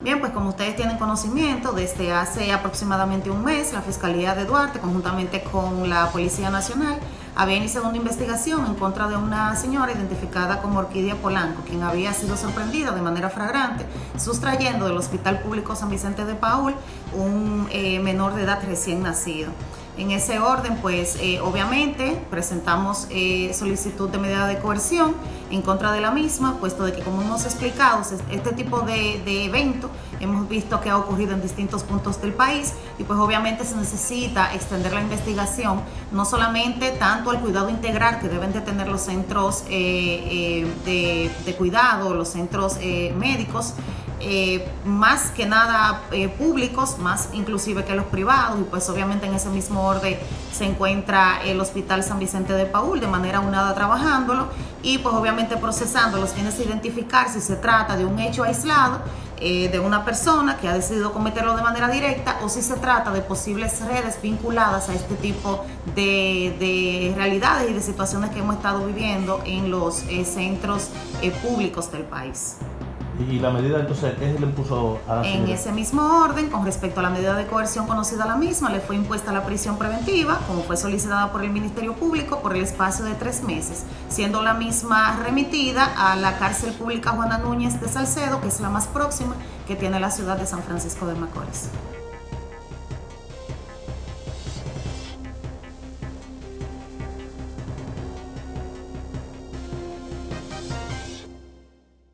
Bien, pues como ustedes tienen conocimiento, desde hace aproximadamente un mes, la Fiscalía de Duarte, conjuntamente con la Policía Nacional, había iniciado una investigación en contra de una señora identificada como Orquídea Polanco, quien había sido sorprendida de manera flagrante sustrayendo del Hospital Público San Vicente de Paul un eh, menor de edad recién nacido. En ese orden, pues eh, obviamente presentamos eh, solicitud de medida de coerción en contra de la misma, puesto de que como hemos explicado, este tipo de, de evento hemos visto que ha ocurrido en distintos puntos del país y pues obviamente se necesita extender la investigación, no solamente tanto al cuidado integral que deben de tener los centros eh, de, de, cuidado, los centros médicos, eh, más que nada eh, públicos, más inclusive que los privados, y pues obviamente en ese mismo orden se encuentra el Hospital San Vicente de Paul de manera unada trabajándolo y pues obviamente procesando los fines de identificar si se trata de un hecho aislado eh, de una persona que ha decidido cometerlo de manera directa o si se trata de posibles redes vinculadas a este tipo de, de realidades y de situaciones que hemos estado viviendo en los centros públicos del país. Y la medida entonces, ¿qué le impuso a la En ese mismo orden, con respecto a la medida de coerción conocida a la misma, le fue impuesta la prisión preventiva, como fue solicitada por el Ministerio Público, por el espacio de tres meses, siendo la misma remitida a la cárcel pública Juana Núñez de Salcedo, que es la más próxima que tiene la ciudad de San Francisco de Macorís.